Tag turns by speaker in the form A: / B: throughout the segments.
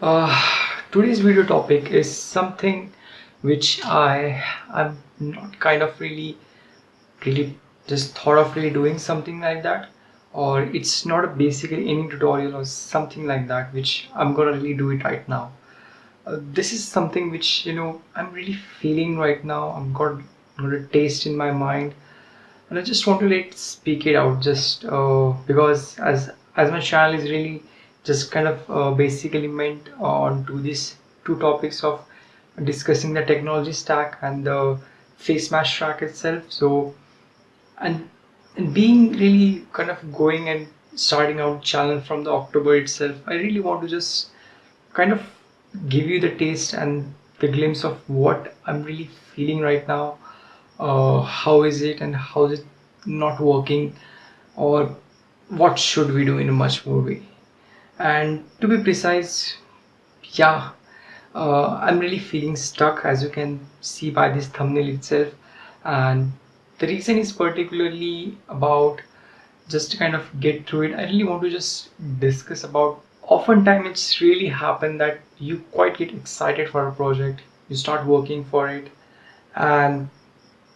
A: Uh, today's video topic is something which I am not kind of really really just thought of really doing something like that. Or it's not a basically any tutorial or something like that which I'm gonna really do it right now. Uh, this is something which you know I'm really feeling right now. I'm got, got a taste in my mind. And I just want to let speak it out just uh, because as as my channel is really just kind of uh, basically meant on to these two topics of discussing the technology stack and the face mash track itself. So and and being really kind of going and starting out channel from the October itself I really want to just kind of give you the taste and the glimpse of what I'm really feeling right now uh, how is it and how is it not working or what should we do in a much more way and to be precise yeah uh, I'm really feeling stuck as you can see by this thumbnail itself. And the reason is particularly about just to kind of get through it. I really want to just discuss about oftentimes it's really happened that you quite get excited for a project you start working for it and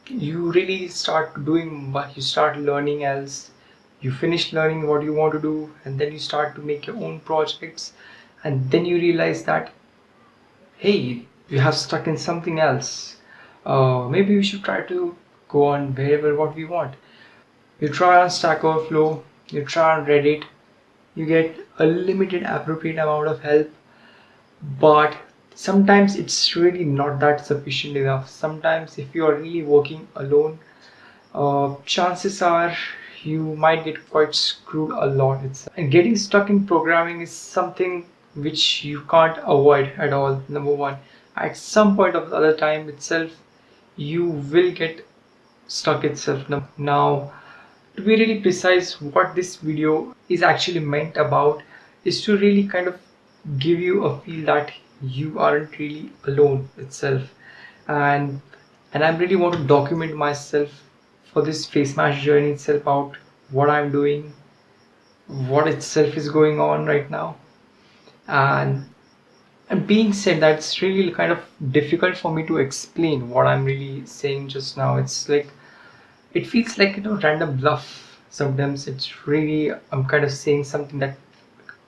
A: you really start doing what you start learning else you finish learning what you want to do and then you start to make your own projects and then you realize that hey you have stuck in something else. Uh, maybe we should try to go on wherever what we want. You try on stack overflow you try on reddit you get a limited appropriate amount of help but sometimes it's really not that sufficient enough. Sometimes if you are really working alone uh, chances are you might get quite screwed a lot. Itself. and getting stuck in programming is something which you can't avoid at all number one. At some point of the other time itself you will get stuck itself. Now to be really precise what this video is actually meant about is to really kind of give you a feel that you aren't really alone itself. And and I really want to document myself for this face mash journey itself out what I'm doing what itself is going on right now. And and being said that's really kind of difficult for me to explain what I'm really saying just now. It's like it feels like you know random bluff. Sometimes it's really I'm kind of saying something that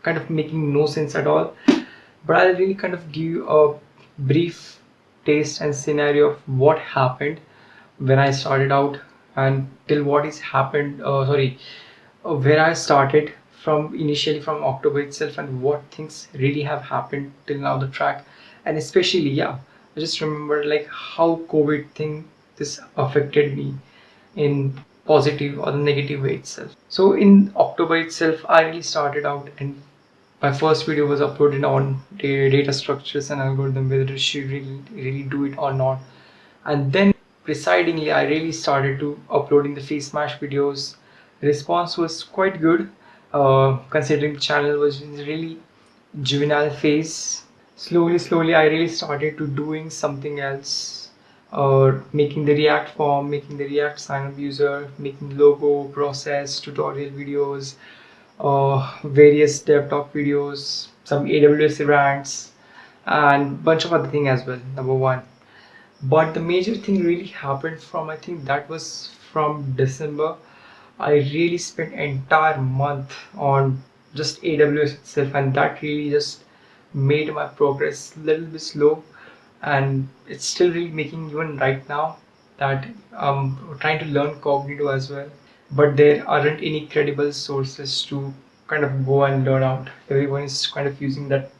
A: kind of making no sense at all. But I'll really kind of give you a brief taste and scenario of what happened when I started out and till what is happened uh, sorry uh, where I started from initially from October itself and what things really have happened till now the track. And especially yeah I just remember like how COVID thing this affected me in positive or the negative way itself. So in October itself I really started out and my first video was uploaded on data structures and algorithm whether should really really do it or not. And then presidingly I really started to uploading the face mash videos. Response was quite good uh, considering the channel was in really juvenile phase. Slowly slowly I really started to doing something else or uh, making the react form making the react sign up user making logo process tutorial videos uh, various dev talk videos some AWS rants and bunch of other thing as well number one but the major thing really happened from I think that was from December. I really spent entire month on just AWS itself and that really just made my progress a little bit slow. And it's still really making even right now that I'm trying to learn Cognito as well. But there aren't any credible sources to kind of go and learn out. Everyone is kind of using that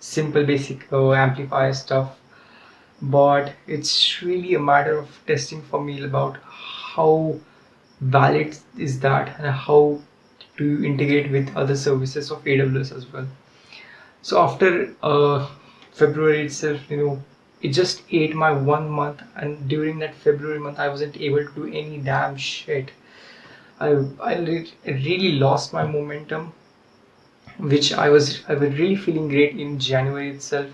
A: simple basic uh, Amplify stuff but it's really a matter of testing for me about how valid is that and how to integrate with other services of AWS as well. So after uh, February itself you know it just ate my one month and during that February month I wasn't able to do any damn shit. I, I really lost my momentum which I was I was really feeling great in January itself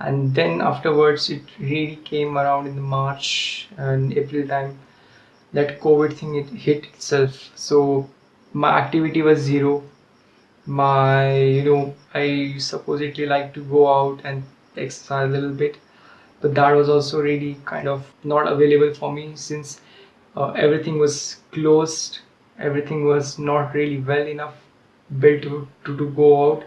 A: and then afterwards it really came around in the March and April time that COVID thing it hit itself. So my activity was zero. My you know I supposedly like to go out and exercise a little bit but that was also really kind of not available for me since uh, everything was closed. Everything was not really well enough built to, to, to go out.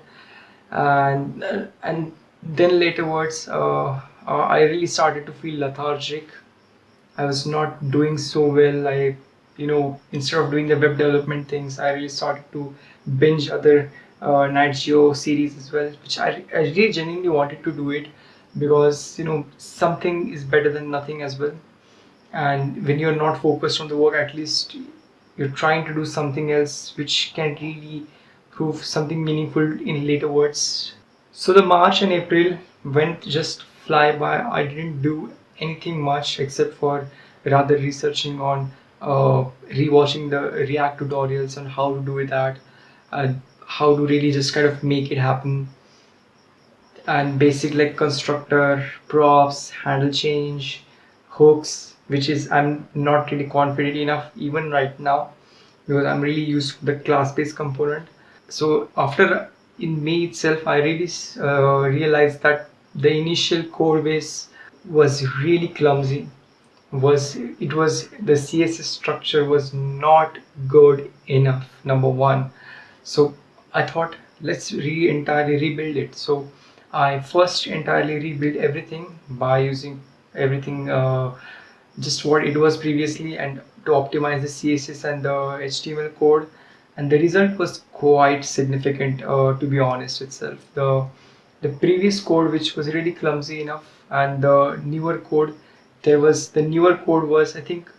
A: And uh, and then laterwards uh, uh, I really started to feel lethargic. I was not doing so well. I you know instead of doing the web development things I really started to binge other uh, Geo series as well which I, I really genuinely wanted to do it because you know something is better than nothing as well. And when you're not focused on the work at least you're trying to do something else which can really prove something meaningful in later words so the march and april went just fly by. I didn't do anything much except for rather researching on uh, rewatching the react tutorials on how to do that and how to really just kind of make it happen. And basic like constructor props handle change hooks which is I'm not really confident enough even right now because I'm really used to the class-based component. So after in May itself I really uh, realized that the initial code base was really clumsy. Was it was the css structure was not good enough number one. So i thought let's re entirely rebuild it. So i first entirely rebuilt everything by using everything uh, just what it was previously and to optimize the css and the html code and the result was quite significant uh, to be honest itself. The the previous code which was really clumsy enough and the newer code there was the newer code was i think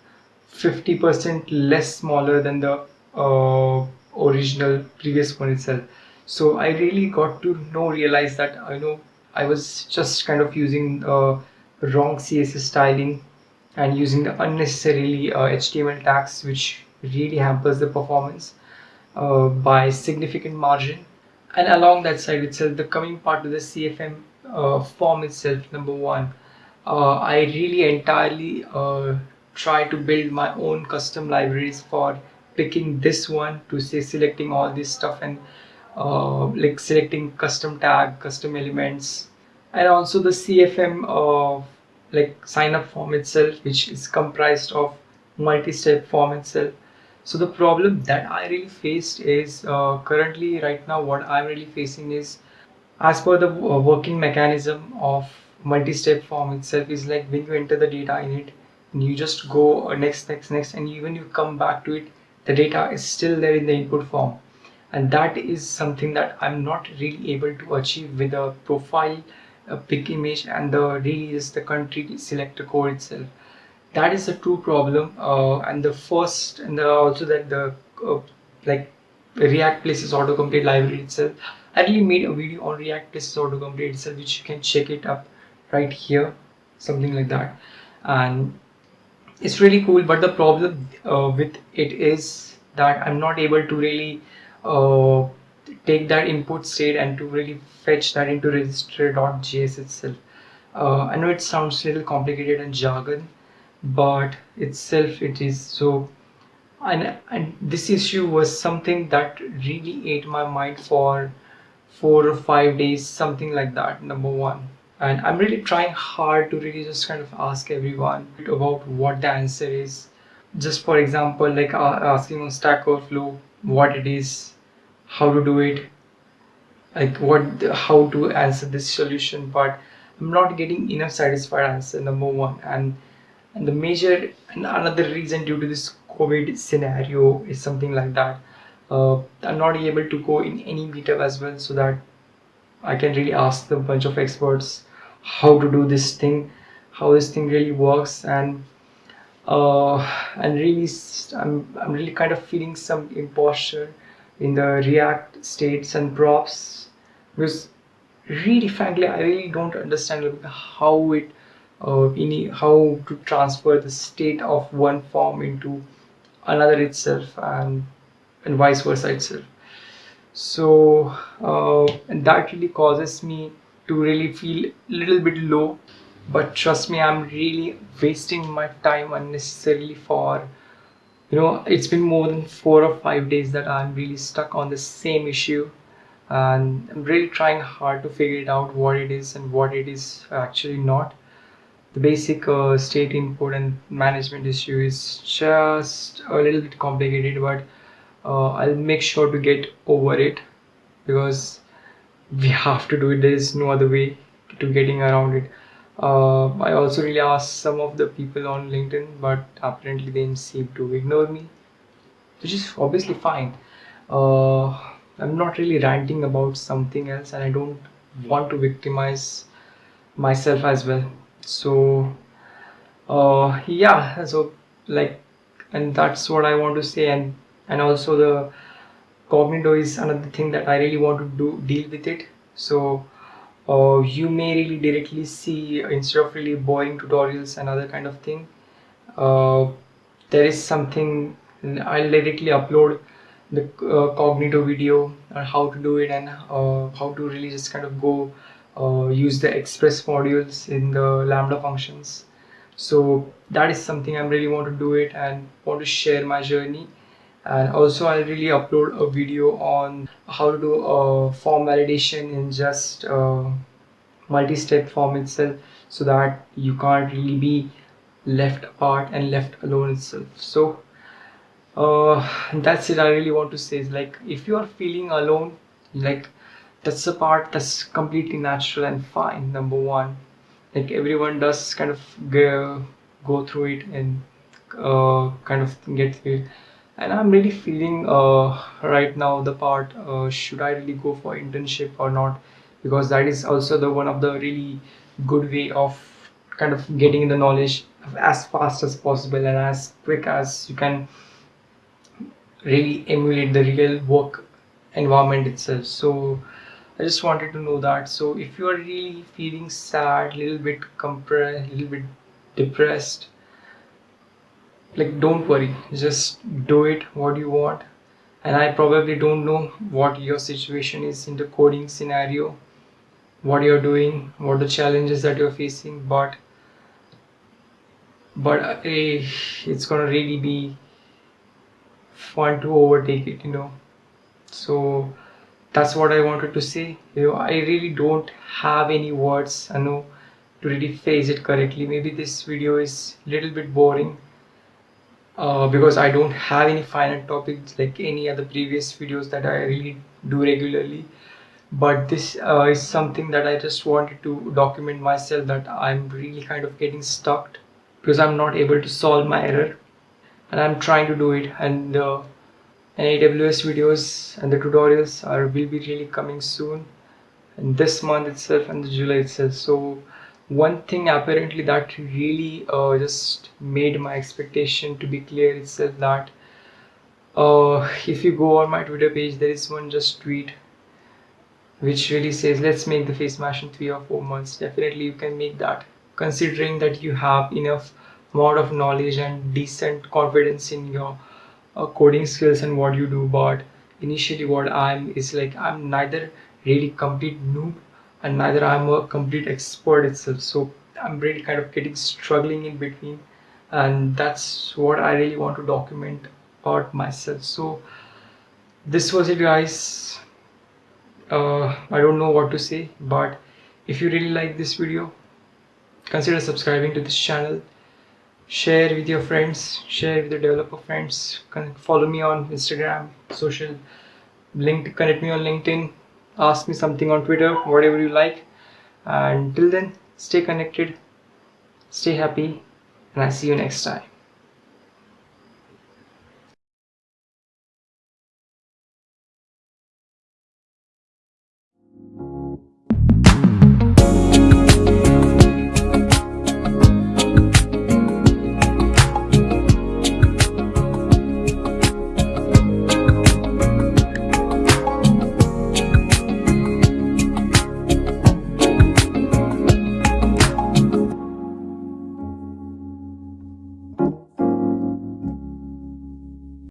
A: 50% less smaller than the uh, original previous one itself. So i really got to know realize that i know i was just kind of using uh, wrong css styling and using the unnecessarily uh, html tags which really hampers the performance uh, by significant margin. And along that side itself the coming part of the cfm uh, form itself number one uh, I really entirely uh, try to build my own custom libraries for picking this one to say selecting all this stuff and uh, like selecting custom tag custom elements. And also the CFM uh, like sign up form itself which is comprised of multi-step form itself so the problem that I really faced is uh, currently right now what I'm really facing is as per the uh, working mechanism of multi-step form itself is like when you enter the data in it and you just go uh, next next next and even you come back to it the data is still there in the input form. And that is something that I'm not really able to achieve with a profile a pick image and the is the country selector code itself that is a true problem uh, and the first and the, also that the uh, like react places autocomplete library itself. I really made a video on react places autocomplete itself which you can check it up right here something like that. And it's really cool but the problem uh, with it is that I'm not able to really uh, take that input state and to really fetch that into register.js itself. Uh, I know it sounds a little complicated and jargon but itself it is so and, and this issue was something that really ate my mind for four or five days something like that number one. And I'm really trying hard to really just kind of ask everyone about what the answer is. Just for example like uh, asking on Stack Overflow what it is how to do it like what how to answer this solution but I'm not getting enough satisfied answer number one. And and the major and another reason due to this COVID scenario is something like that. Uh, I'm not able to go in any meetup as well so that I can really ask the bunch of experts how to do this thing how this thing really works. And uh, and really I'm, I'm really kind of feeling some imposture in the react states and props. Because really frankly I really don't understand how it uh, any how to transfer the state of one form into another itself and and vice versa itself. So uh, and that really causes me to really feel a little bit low. But trust me i'm really wasting my time unnecessarily for you know it's been more than four or five days that i'm really stuck on the same issue. And I'm really trying hard to figure it out what it is and what it is actually not the basic uh, state input and management issue is just a little bit complicated but uh, I'll make sure to get over it because we have to do it. There is no other way to getting around it. Uh, I also really asked some of the people on LinkedIn but apparently they seem to ignore me which is obviously fine. Uh, I'm not really ranting about something else and I don't want to victimize myself as well so uh, yeah so like and that's what I want to say and and also the Cognito is another thing that I really want to do deal with it. So uh, you may really directly see instead of really boring tutorials and other kind of thing uh, there is something I'll directly upload the uh, Cognito video on how to do it and uh, how to really just kind of go uh, use the express modules in the lambda functions. So that is something I really want to do it and want to share my journey. And also I'll really upload a video on how to do a form validation in just uh, multi-step form itself so that you can't really be left apart and left alone itself. So uh, that's it I really want to say is like if you are feeling alone like that's the part that's completely natural and fine number one. Like everyone does kind of go, go through it and uh, kind of get it and I'm really feeling uh, right now the part uh, should I really go for internship or not? Because that is also the one of the really good way of kind of getting the knowledge as fast as possible and as quick as you can really emulate the real work environment itself. So I just wanted to know that. So if you are really feeling sad little bit compressed little bit depressed like don't worry. Just do it what you want. And I probably don't know what your situation is in the coding scenario what you're doing what the challenges that you're facing but but uh, it's gonna really be fun to overtake it you know. So that's what I wanted to say. You know I really don't have any words I know to really phrase it correctly. Maybe this video is a little bit boring uh, because I don't have any final topics like any other previous videos that I really do regularly. But this uh, is something that I just wanted to document myself that I'm really kind of getting stuck because I'm not able to solve my error. And I'm trying to do it and uh, and AWS videos and the tutorials are will be really coming soon. In this month itself and July itself. So one thing apparently that really uh, just made my expectation to be clear itself that uh, if you go on my twitter page there is one just tweet which really says let's make the face mash in three or four months. Definitely you can make that considering that you have enough amount of knowledge and decent confidence in your uh, coding skills and what you do but initially what i'm is like i'm neither really complete noob and neither I'm a complete expert itself. So I'm really kind of getting struggling in between and that's what I really want to document about myself. So this was it guys. Uh, I don't know what to say but if you really like this video consider subscribing to this channel share with your friends share with your developer friends follow me on Instagram social link connect me on LinkedIn ask me something on Twitter, whatever you like. And till then, stay connected, stay happy, and I see you next time.